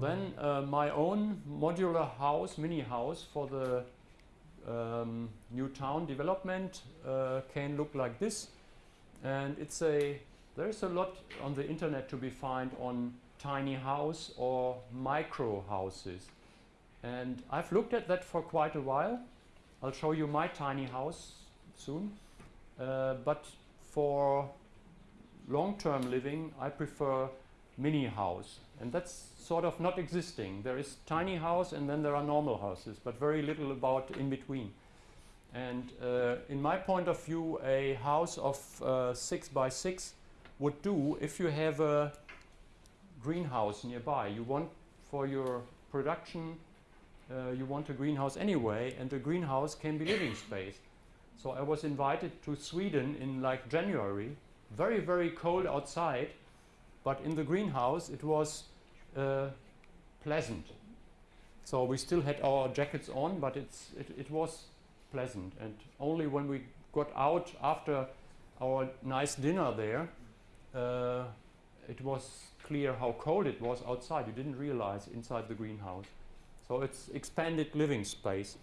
Then uh, my own modular house, mini house for the um, new town development uh, can look like this. And it's a, there's a lot on the internet to be found on tiny house or micro houses. And I've looked at that for quite a while. I'll show you my tiny house soon. Uh, but for long-term living, I prefer mini house. And that's sort of not existing. There is tiny house and then there are normal houses, but very little about in between. And uh, in my point of view, a house of uh, six by six would do if you have a greenhouse nearby. You want for your production, uh, you want a greenhouse anyway, and a greenhouse can be living space. So I was invited to Sweden in like January, very, very cold outside, but in the greenhouse it was uh, pleasant. So we still had our jackets on, but it's, it, it was pleasant. And only when we got out after our nice dinner there, uh, it was clear how cold it was outside. You didn't realize inside the greenhouse. So it's expanded living space.